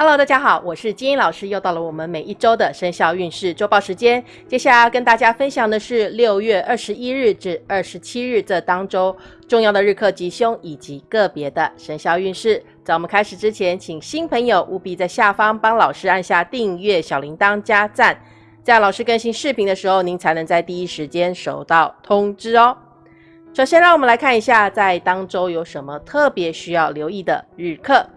Hello，大家好，我是金英老师，又到了我们每一周的生肖运势周报时间。接下来要跟大家分享的是六月二十一日至二十七日这当周重要的日课吉凶以及个别的生肖运势。在我们开始之前，请新朋友务必在下方帮老师按下订阅、小铃铛、加赞，这样老师更新视频的时候，您才能在第一时间收到通知哦。首先，让我们来看一下在当周有什么特别需要留意的日课。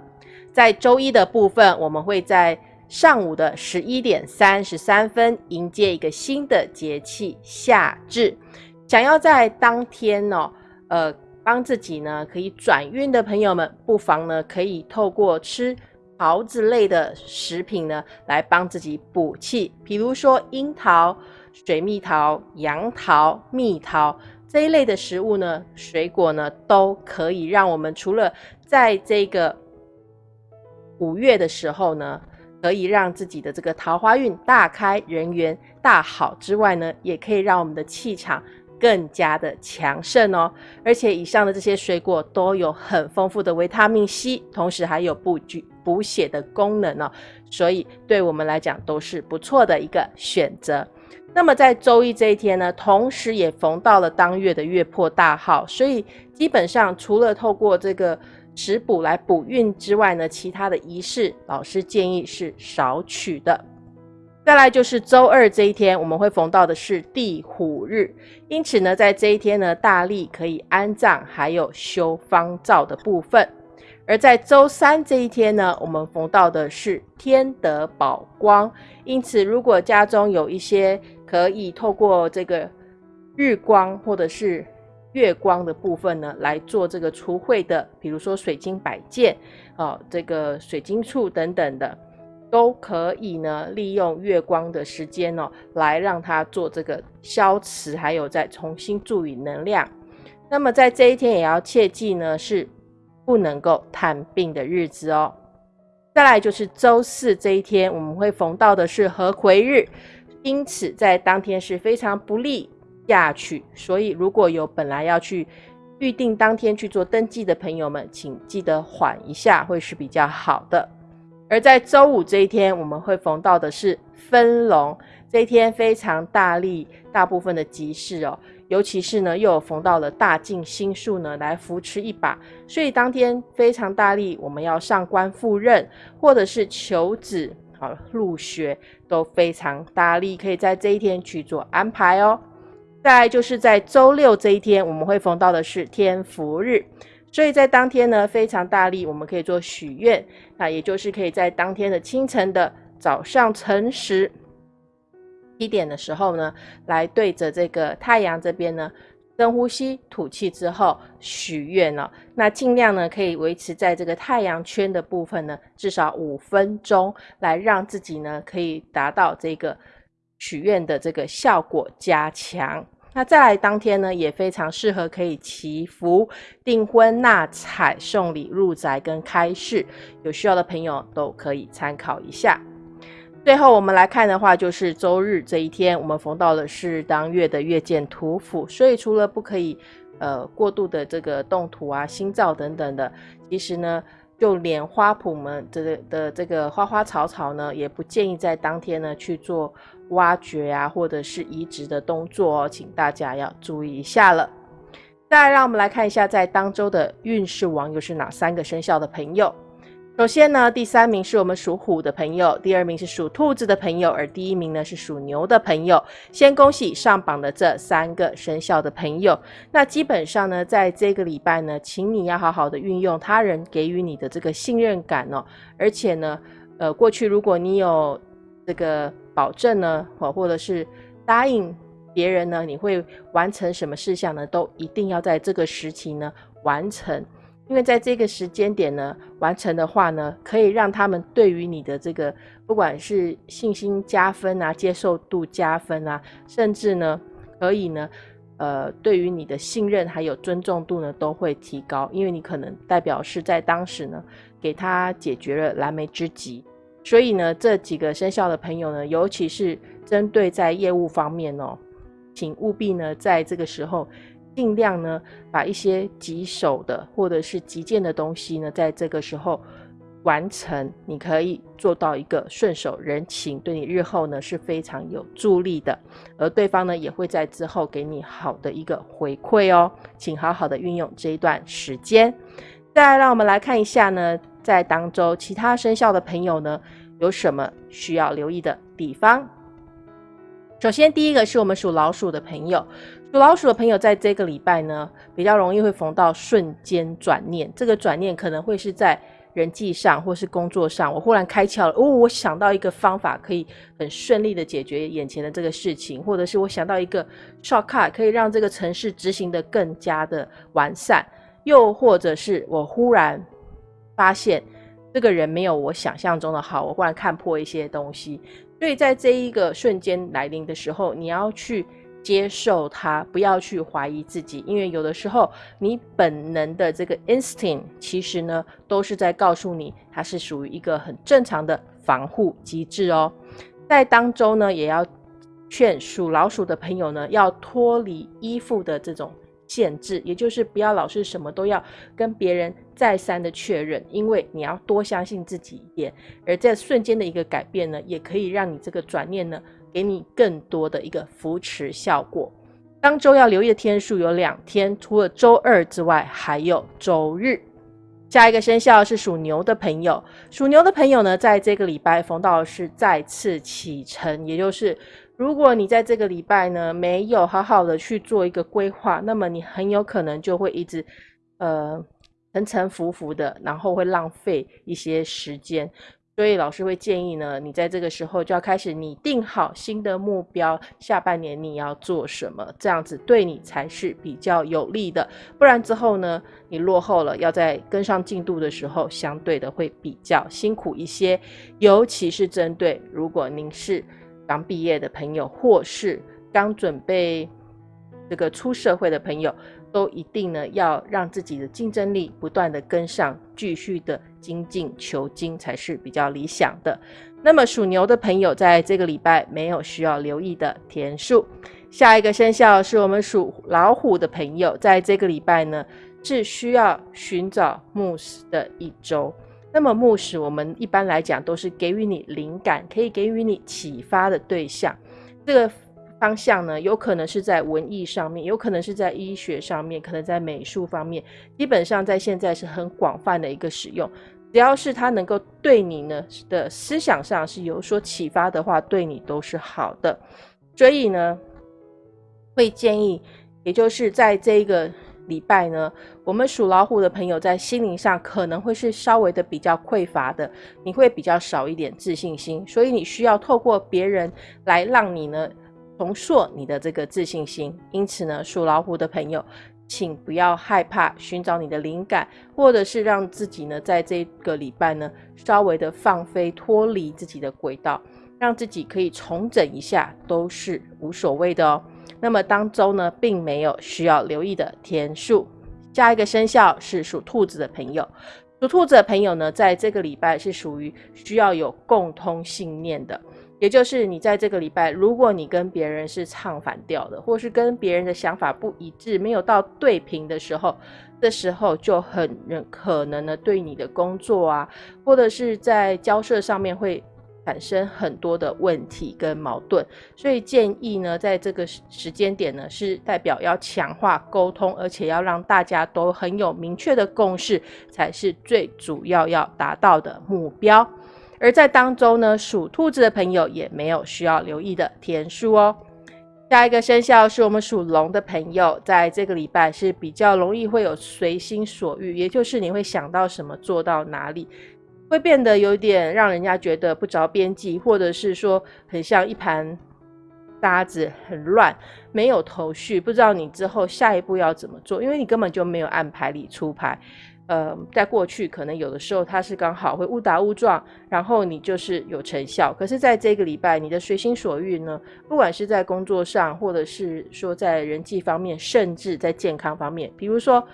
在周一的部分，我们会在上午的十一点三十三分迎接一个新的节气夏至。想要在当天呢，呃，帮自己呢可以转运的朋友们，不妨呢可以透过吃桃子类的食品呢来帮自己补气，比如说樱桃、水蜜桃、杨桃、蜜桃这一类的食物呢，水果呢都可以让我们除了在这个。五月的时候呢，可以让自己的这个桃花运大开，人缘大好之外呢，也可以让我们的气场更加的强盛哦。而且以上的这些水果都有很丰富的维他命 C，同时还有补具补血的功能哦，所以对我们来讲都是不错的一个选择。那么在周一这一天呢，同时也逢到了当月的月破大号，所以基本上除了透过这个。食补来补运之外呢，其他的仪式老师建议是少取的。再来就是周二这一天，我们会逢到的是地虎日，因此呢，在这一天呢，大力可以安葬，还有修方灶的部分。而在周三这一天呢，我们逢到的是天德宝光，因此如果家中有一些可以透过这个日光或者是月光的部分呢，来做这个除秽的，比如说水晶摆件，哦，这个水晶簇等等的，都可以呢，利用月光的时间哦，来让它做这个消磁，还有再重新注以能量。那么在这一天也要切记呢，是不能够探病的日子哦。再来就是周四这一天，我们会逢到的是合癸日，因此在当天是非常不利。下去，所以如果有本来要去预定当天去做登记的朋友们，请记得缓一下，会是比较好的。而在周五这一天，我们会逢到的是分龙，这一天非常大力，大部分的集市哦，尤其是呢又有逢到了大进星数呢来扶持一把，所以当天非常大力，我们要上官赴任或者是求子好入学都非常大力，可以在这一天去做安排哦。再就是在周六这一天，我们会逢到的是天福日，所以在当天呢非常大力，我们可以做许愿，那也就是可以在当天的清晨的早上晨时一点的时候呢，来对着这个太阳这边呢深呼吸吐气之后许愿哦，那尽量呢可以维持在这个太阳圈的部分呢至少五分钟，来让自己呢可以达到这个。许愿的这个效果加强，那再来当天呢，也非常适合可以祈福、订婚、纳彩、送礼、入宅跟开市，有需要的朋友都可以参考一下。最后我们来看的话，就是周日这一天，我们逢到的是当月的月见土府，所以除了不可以呃过度的这个动土啊、心造等等的，其实呢。就连花圃们这的这个花花草草呢，也不建议在当天呢去做挖掘啊，或者是移植的动作哦，请大家要注意一下了。再来，让我们来看一下，在当周的运势王又是哪三个生肖的朋友。首先呢，第三名是我们属虎的朋友，第二名是属兔子的朋友，而第一名呢是属牛的朋友。先恭喜上榜的这三个生肖的朋友。那基本上呢，在这个礼拜呢，请你要好好的运用他人给予你的这个信任感哦。而且呢，呃，过去如果你有这个保证呢，或或者是答应别人呢，你会完成什么事项呢，都一定要在这个时期呢完成。因为在这个时间点呢，完成的话呢，可以让他们对于你的这个不管是信心加分啊，接受度加分啊，甚至呢，可以呢，呃，对于你的信任还有尊重度呢，都会提高。因为你可能代表是在当时呢，给他解决了燃眉之急。所以呢，这几个生肖的朋友呢，尤其是针对在业务方面哦，请务必呢，在这个时候。尽量呢，把一些棘手的或者是急件的东西呢，在这个时候完成，你可以做到一个顺手人情，对你日后呢是非常有助力的，而对方呢也会在之后给你好的一个回馈哦，请好好的运用这一段时间。再来，让我们来看一下呢，在当周其他生肖的朋友呢有什么需要留意的地方。首先，第一个是我们属老鼠的朋友，属老鼠的朋友在这个礼拜呢比较容易会逢到瞬间转念，这个转念可能会是在。人际上或是工作上，我忽然开窍了哦，我想到一个方法，可以很顺利的解决眼前的这个事情，或者是我想到一个 shortcut，可以让这个城市执行的更加的完善，又或者是我忽然发现这个人没有我想象中的好，我忽然看破一些东西，所以在这一个瞬间来临的时候，你要去。接受它，不要去怀疑自己，因为有的时候你本能的这个 instinct，其实呢都是在告诉你，它是属于一个很正常的防护机制哦。在当中呢，也要劝属老鼠的朋友呢，要脱离依附的这种限制，也就是不要老是什么都要跟别人再三的确认，因为你要多相信自己一点，而在瞬间的一个改变呢，也可以让你这个转念呢。给你更多的一个扶持效果。当周要留意的天数有两天，除了周二之外，还有周日。下一个生肖是属牛的朋友，属牛的朋友呢，在这个礼拜逢到是再次启程，也就是如果你在这个礼拜呢没有好好的去做一个规划，那么你很有可能就会一直呃沉沉浮浮的，然后会浪费一些时间。所以老师会建议呢，你在这个时候就要开始拟定好新的目标，下半年你要做什么，这样子对你才是比较有利的。不然之后呢，你落后了，要在跟上进度的时候，相对的会比较辛苦一些。尤其是针对如果您是刚毕业的朋友，或是刚准备这个出社会的朋友。都一定呢，要让自己的竞争力不断的跟上，继续的精进求精才是比较理想的。那么属牛的朋友在这个礼拜没有需要留意的天数。下一个生肖是我们属老虎的朋友，在这个礼拜呢是需要寻找牧师的一周。那么牧师，我们一般来讲都是给予你灵感，可以给予你启发的对象。这个。方向呢，有可能是在文艺上面，有可能是在医学上面，可能在美术方面，基本上在现在是很广泛的一个使用。只要是它能够对你呢的思想上是有所启发的话，对你都是好的。所以呢，会建议，也就是在这个礼拜呢，我们属老虎的朋友在心灵上可能会是稍微的比较匮乏的，你会比较少一点自信心，所以你需要透过别人来让你呢。重塑你的这个自信心，因此呢，属老虎的朋友，请不要害怕寻找你的灵感，或者是让自己呢，在这个礼拜呢，稍微的放飞，脱离自己的轨道，让自己可以重整一下，都是无所谓的哦。那么当周呢，并没有需要留意的天数。下一个生肖是属兔子的朋友，属兔子的朋友呢，在这个礼拜是属于需要有共通信念的。也就是你在这个礼拜，如果你跟别人是唱反调的，或是跟别人的想法不一致，没有到对平的时候，这时候就很可能呢，对你的工作啊，或者是在交涉上面会产生很多的问题跟矛盾。所以建议呢，在这个时间点呢，是代表要强化沟通，而且要让大家都很有明确的共识，才是最主要要达到的目标。而在当中呢，属兔子的朋友也没有需要留意的天数哦。下一个生肖是我们属龙的朋友，在这个礼拜是比较容易会有随心所欲，也就是你会想到什么做到哪里，会变得有点让人家觉得不着边际，或者是说很像一盘沙子，很乱，没有头绪，不知道你之后下一步要怎么做，因为你根本就没有按牌理出牌。呃，在过去可能有的时候它是刚好会误打误撞，然后你就是有成效。可是在这个礼拜，你的随心所欲呢，不管是在工作上，或者是说在人际方面，甚至在健康方面，比如说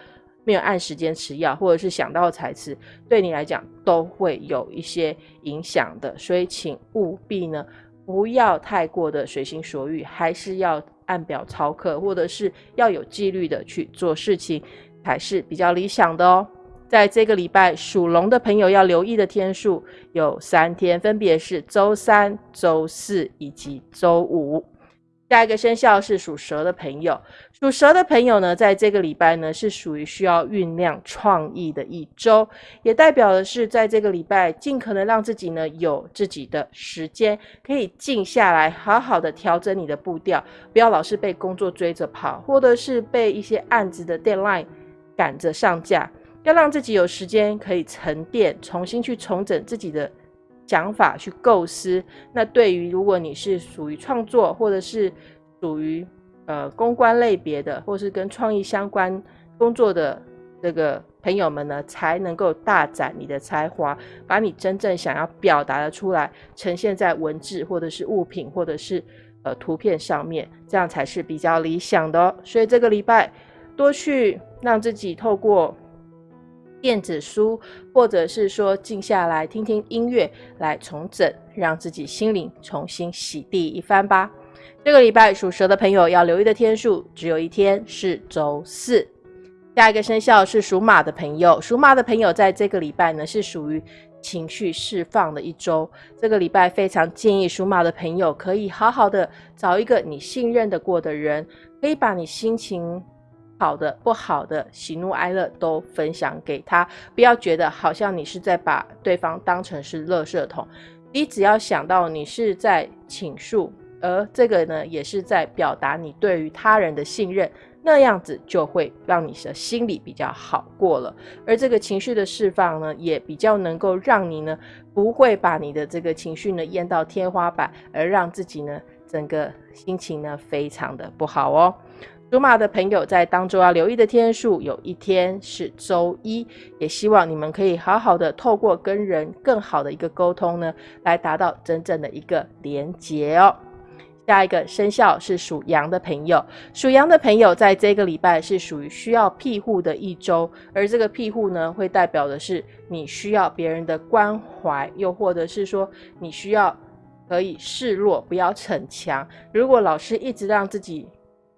没有按时间吃药，或者是想到才吃，对你来讲都会有一些影响的。所以请务必呢，不要太过的随心所欲，还是要按表操课，或者是要有纪律的去做事情，才是比较理想的哦。在这个礼拜属龙的朋友要留意的天数有三天，分别是周三、周四以及周五。下一个生肖是属蛇的朋友，属蛇的朋友呢，在这个礼拜呢是属于需要酝酿创意的一周，也代表的是在这个礼拜尽可能让自己呢有自己的时间，可以静下来，好好的调整你的步调，不要老是被工作追着跑，或者是被一些案子的 deadline 赶着上架，要让自己有时间可以沉淀，重新去重整自己的。想法去构思，那对于如果你是属于创作，或者是属于呃公关类别的，或是跟创意相关工作的这个朋友们呢，才能够大展你的才华，把你真正想要表达的出来，呈现在文字或者是物品或者是呃图片上面，这样才是比较理想的哦。所以这个礼拜多去让自己透过。电子书，或者是说静下来听听音乐来重整，让自己心灵重新洗涤一番吧。这个礼拜属蛇的朋友要留意的天数只有一天，是周四。下一个生肖是属马的朋友，属马的朋友在这个礼拜呢是属于情绪释放的一周。这个礼拜非常建议属马的朋友可以好好的找一个你信任的过的人，可以把你心情。好的，不好的，喜怒哀乐都分享给他，不要觉得好像你是在把对方当成是垃圾桶。你只要想到你是在倾诉，而这个呢，也是在表达你对于他人的信任，那样子就会让你的心里比较好过了。而这个情绪的释放呢，也比较能够让你呢，不会把你的这个情绪呢淹到天花板，而让自己呢整个心情呢非常的不好哦。属马的朋友在当周要留意的天数，有一天是周一，也希望你们可以好好的透过跟人更好的一个沟通呢，来达到真正的一个连结哦。下一个生肖是属羊的朋友，属羊的朋友在这个礼拜是属于需要庇护的一周，而这个庇护呢，会代表的是你需要别人的关怀，又或者是说你需要可以示弱，不要逞强。如果老师一直让自己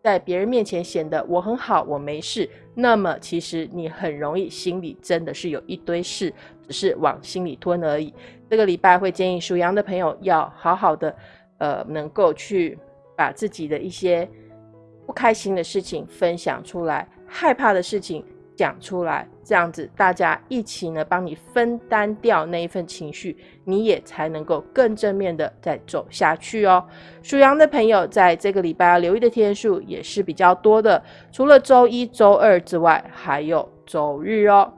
在别人面前显得我很好，我没事，那么其实你很容易心里真的是有一堆事，只是往心里吞而已。这个礼拜会建议属羊的朋友要好好的，呃，能够去把自己的一些不开心的事情分享出来，害怕的事情。讲出来，这样子大家一起呢，帮你分担掉那一份情绪，你也才能够更正面的再走下去哦。属羊的朋友在这个礼拜要留意的天数也是比较多的，除了周一周二之外，还有周日哦。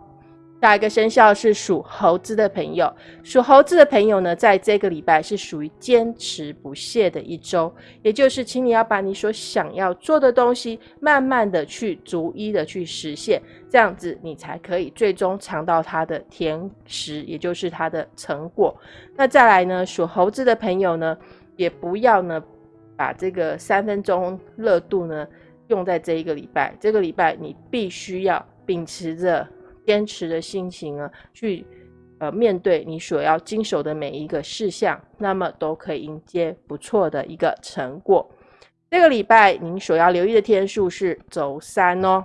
下一个生肖是属猴子的朋友，属猴子的朋友呢，在这个礼拜是属于坚持不懈的一周，也就是请你要把你所想要做的东西，慢慢的去逐一的去实现，这样子你才可以最终尝到它的甜食，也就是它的成果。那再来呢，属猴子的朋友呢，也不要呢把这个三分钟热度呢用在这一个礼拜，这个礼拜你必须要秉持着。坚持的心情啊，去呃面对你所要经手的每一个事项，那么都可以迎接不错的一个成果。这个礼拜您所要留意的天数是周三哦。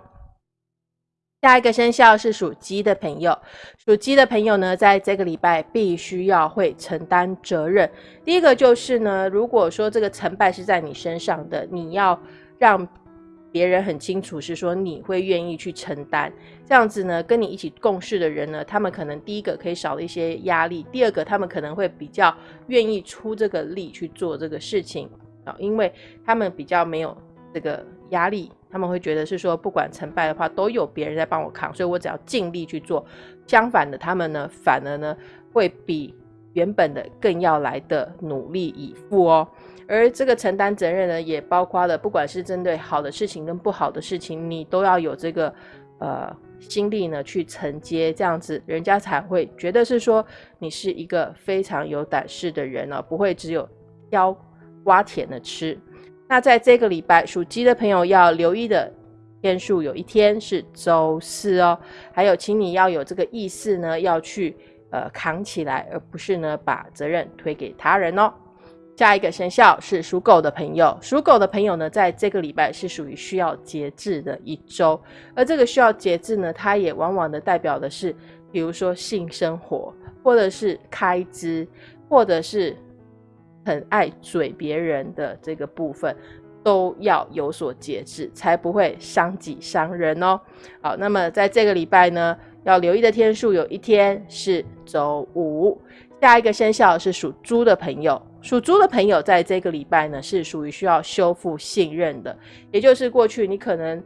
下一个生肖是属鸡的朋友，属鸡的朋友呢，在这个礼拜必须要会承担责任。第一个就是呢，如果说这个成败是在你身上的，你要让。别人很清楚是说你会愿意去承担，这样子呢，跟你一起共事的人呢，他们可能第一个可以少了一些压力，第二个他们可能会比较愿意出这个力去做这个事情啊，因为他们比较没有这个压力，他们会觉得是说不管成败的话都有别人在帮我扛，所以我只要尽力去做。相反的，他们呢反而呢会比原本的更要来的努力以赴哦。而这个承担责任呢，也包括了，不管是针对好的事情跟不好的事情，你都要有这个呃心力呢去承接，这样子人家才会觉得是说你是一个非常有胆识的人呢，不会只有挑瓜甜的吃。那在这个礼拜属鸡的朋友要留意的天数，有一天是周四哦，还有请你要有这个意识呢，要去呃扛起来，而不是呢把责任推给他人哦。下一个生肖是属狗的朋友，属狗的朋友呢，在这个礼拜是属于需要节制的一周，而这个需要节制呢，它也往往的代表的是，比如说性生活，或者是开支，或者是很爱嘴别人的这个部分，都要有所节制，才不会伤己伤人哦。好，那么在这个礼拜呢，要留意的天数有一天是周五。下一个生肖是属猪的朋友，属猪的朋友在这个礼拜呢是属于需要修复信任的，也就是过去你可能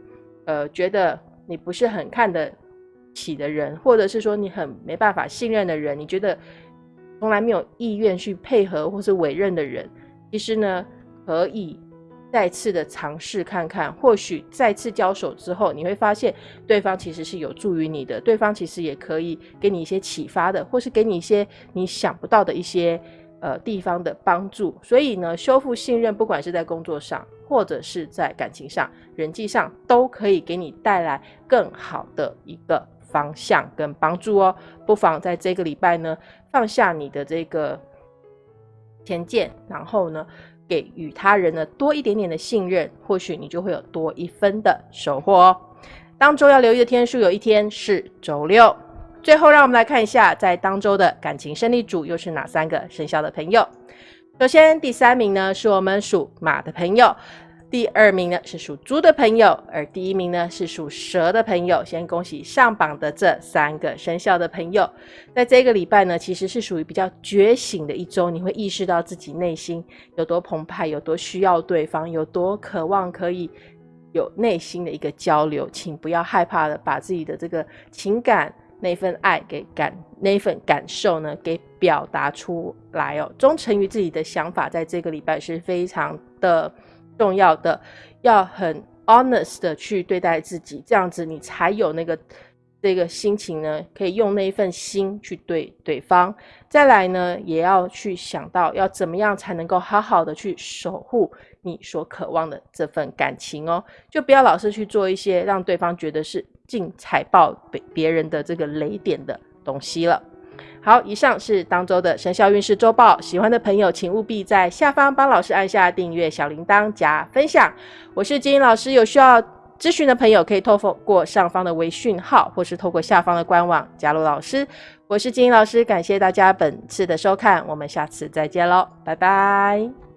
呃觉得你不是很看得起的人，或者是说你很没办法信任的人，你觉得从来没有意愿去配合或是委任的人，其实呢可以。再次的尝试看看，或许再次交手之后，你会发现对方其实是有助于你的，对方其实也可以给你一些启发的，或是给你一些你想不到的一些呃地方的帮助。所以呢，修复信任，不管是在工作上，或者是在感情上、人际上，都可以给你带来更好的一个方向跟帮助哦。不妨在这个礼拜呢，放下你的这个偏见，然后呢。给予他人呢多一点点的信任，或许你就会有多一分的收获哦。当周要留意的天数有一天是周六。最后，让我们来看一下，在当周的感情胜利组又是哪三个生肖的朋友。首先，第三名呢是我们属马的朋友。第二名呢是属猪的朋友，而第一名呢是属蛇的朋友。先恭喜上榜的这三个生肖的朋友，在这个礼拜呢，其实是属于比较觉醒的一周。你会意识到自己内心有多澎湃，有多需要对方，有多渴望可以有内心的一个交流。请不要害怕的把自己的这个情感那份爱给感那份感受呢给表达出来哦。忠诚于自己的想法，在这个礼拜是非常的。重要的要很 honest 的去对待自己，这样子你才有那个这个心情呢，可以用那一份心去对对方。再来呢，也要去想到要怎么样才能够好好的去守护你所渴望的这份感情哦，就不要老是去做一些让对方觉得是进踩爆别别人的这个雷点的东西了。好，以上是当周的生肖运势周报。喜欢的朋友，请务必在下方帮老师按下订阅、小铃铛、加分享。我是金英老师，有需要咨询的朋友可以透过上方的微讯号，或是透过下方的官网加入老师。我是金英老师，感谢大家本次的收看，我们下次再见喽，拜拜。